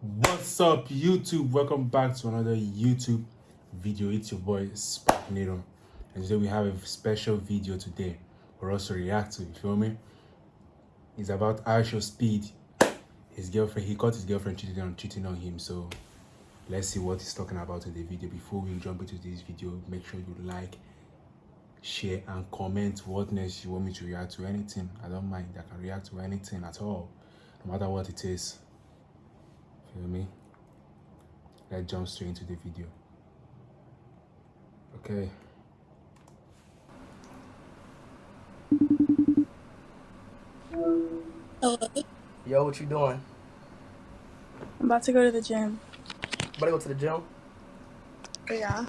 What's up, YouTube? Welcome back to another YouTube video. It's your boy Sparknado, and today we have a special video today for us to react to. You feel me? It's about IShowSpeed. His girlfriend, he caught his girlfriend cheating on cheating on him. So let's see what he's talking about in the video. Before we jump into this video, make sure you like, share, and comment what next you want me to react to. Anything, I don't mind. I can react to anything at all, no matter what it is. Feel me? Let's jump straight into the video. Okay. Hello. Yo, what you doing? I'm about to go to the gym. About to go to the gym? Yeah.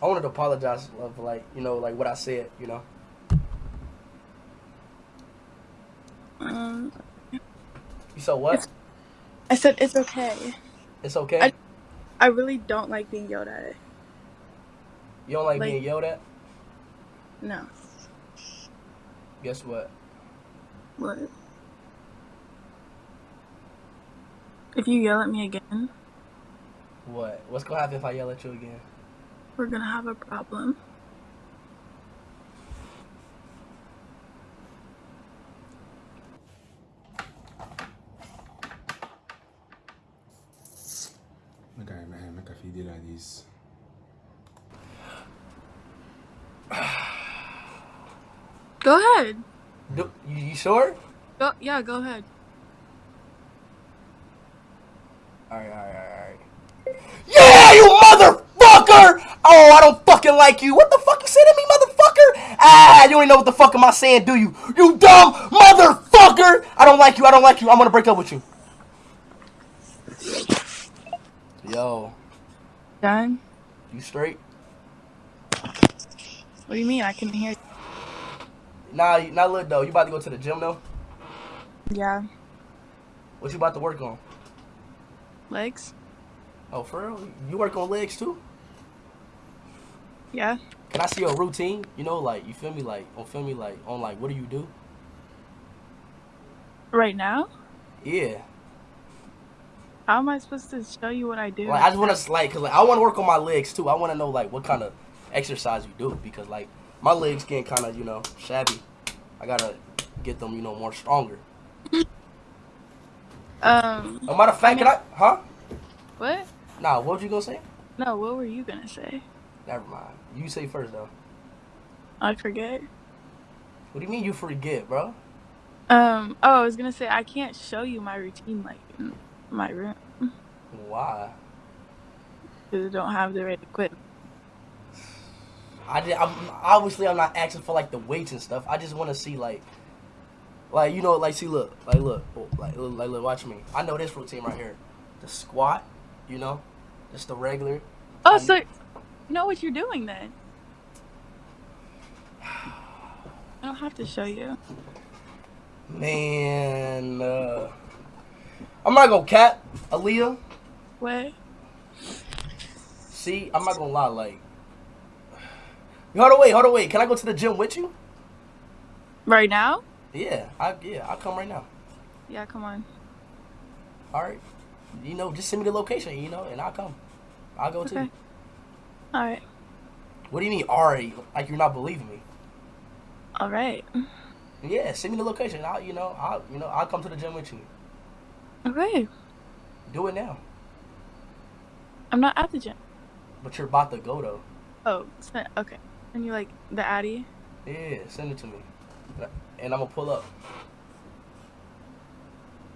I wanted to apologize of like, you know, like what I said, you know. Um, You said what? I said it's okay. It's okay. I- I really don't like being yelled at. you don't like, like- being yelled at? No. Guess what? What? If you yell at me again, What? What's gonna happen if I yell at you again? we're gonna have a problem. Make I man, make I feel it like this. Go ahead. Do, you, you sure? Go. Yeah, go ahead. Alright, alright, alright, alright. Yeah, you motherfucker! Oh, I don't fucking like you. What the fuck you say to me, motherfucker? Ah, you don't even know what the fuck am I saying, do you? You dumb motherfucker! I don't like you, I don't like you. I'm gonna break up with you. Yo, Done. you straight? What do you mean? I can hear. Nah, you- nah, look though. You about to go to the gym though? Yeah. What you about to work on? Legs. Oh, for real? You work on legs too? Yeah. Can I see your routine? You know, like you feel me, like on feel me, like on like what do you do? Right now. Yeah. How am I supposed to show you what I do? Like I just want to like, cause like I want to work on my legs too. I want to know like what kind of exercise you do because like my legs getting kind of you know shabby. I gotta get them you know more stronger. Um. A matter of fact, can I? Huh? What? Nah. What was you gonna say? No. What were you gonna say? Never mind. You say first though. I forget. What do you mean you forget, bro? Um. Oh, I was gonna say I can't show you my routine like my room Why? because I don't have the right equipment. I did, I'm obviously I'm not asking for like the weights and stuff. I just want to see like, like you know, like see look, like look, oh, like look, like look, watch me. I know this routine right here, the squat, you know, just the regular. Oh, Um, so you know what you're doing then? I don't have to show you. Man, uh, I'm not gonna cap Aaliyah. What? See, I'm not gonna lie, like. Hold on, wait, hold on, wait. Can I go to the gym with you? Right now? Yeah, I yeah, I'll come right now. Yeah, come on. All right, you know, just send me the location, you know, and I'll come. I'll go too. All right. What do you mean, already? Like you're not believing me? All right. Yeah, send me the location. I'll, you know, I'll, you know, I'll come to the gym with you. Okay. Do it now. I'm not at the gym. But you're about to go though. Oh, okay. And you like the Addy? Yeah, send it to me, and I'm gonna pull up.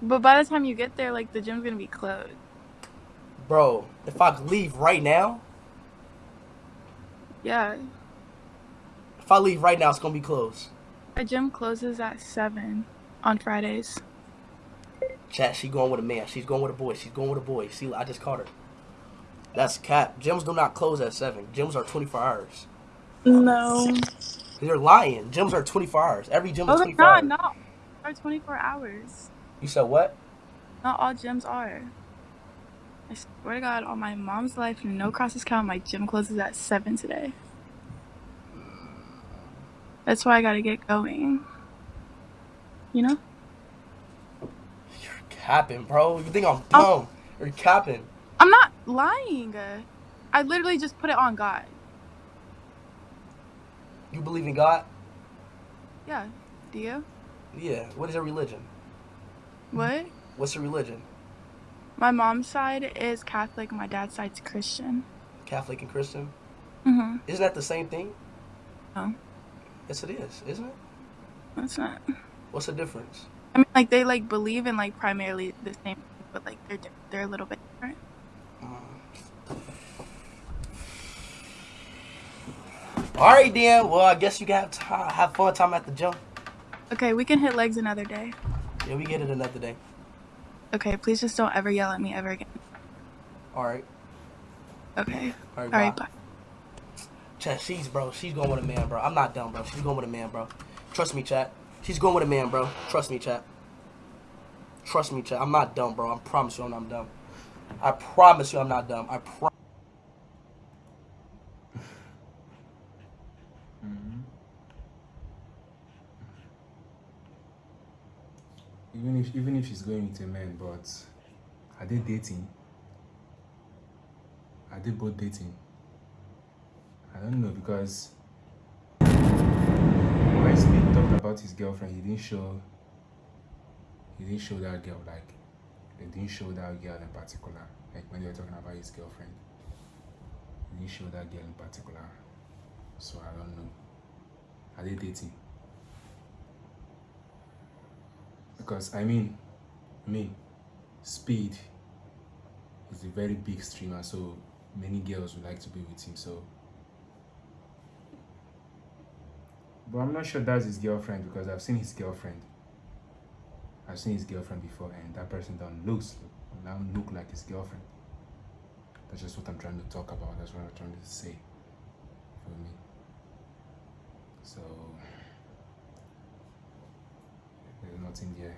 But by the time you get there, like the gym's gonna be closed. Bro, if I leave right now, Yeah. if I leave right now, it's gonna be closed. Our gym closes at seven on Fridays. Chat, she going with a man. She's going with a boy. She's going with a boy. See, I just caught her. That's cap. Gyms do not close at seven. Gyms are 24 hours. No. You're lying. Gyms are 24 hours. Every gym Oh, is they're 24 not. hours. Not are 24 hours. You said what? Not all gyms are. I swear to God, on my mom's life, no crosses count. My gym closes at seven today. That's why I gotta get going. You know? You're capping, bro. You think I'm Oh. dumb? Are capping? I'm not lying. I literally just put it on God. You believe in God? Yeah. Do you? Yeah. What is your religion? What? What's your religion? My mom's side is Catholic. My dad's side's Christian. Catholic and Christian? Mm-hmm. Isn't that the same thing? No, Yes, it is, isn't it? that's not. What's the difference? I mean, like they like believe in like primarily the same, thing, but like they're di- they're a little bit different. All right, then. Well, I guess you can have have fun time at the gym. Okay, we can hit legs another day. Yeah, we get it another day. Okay, please just don't ever yell at me ever again. All right. Okay. All right. All right. bye. Bye. Chat, she's bro. She's going with a man, bro. I'm not dumb, bro. She's going with a man, bro. Trust me, chat. She's going with a man, bro. Trust me, chat. Trust me, chat. I'm not dumb, bro. I promise you, I'm not dumb. I promise you, I'm not dumb. I promise. Mm-hmm. Even if even if she's going with a man, but are they dating? Are they both dating? I don't know because about his girlfriend, he didn't show he didn't show that girl like he didn't show that girl in particular. Like when they were talking about his girlfriend. He didn't show that girl in particular. So I don't know. Are they dating? because I mean, me, Speed is a very big streamer, so many girls would like to be with him. So, but I'm not sure that's his girlfriend because I've seen his girlfriend. I've seen his girlfriend before, and that person don't look don't look like his girlfriend. That's just what I'm trying to talk about. That's what I'm trying to say. For me. So there's nothing there.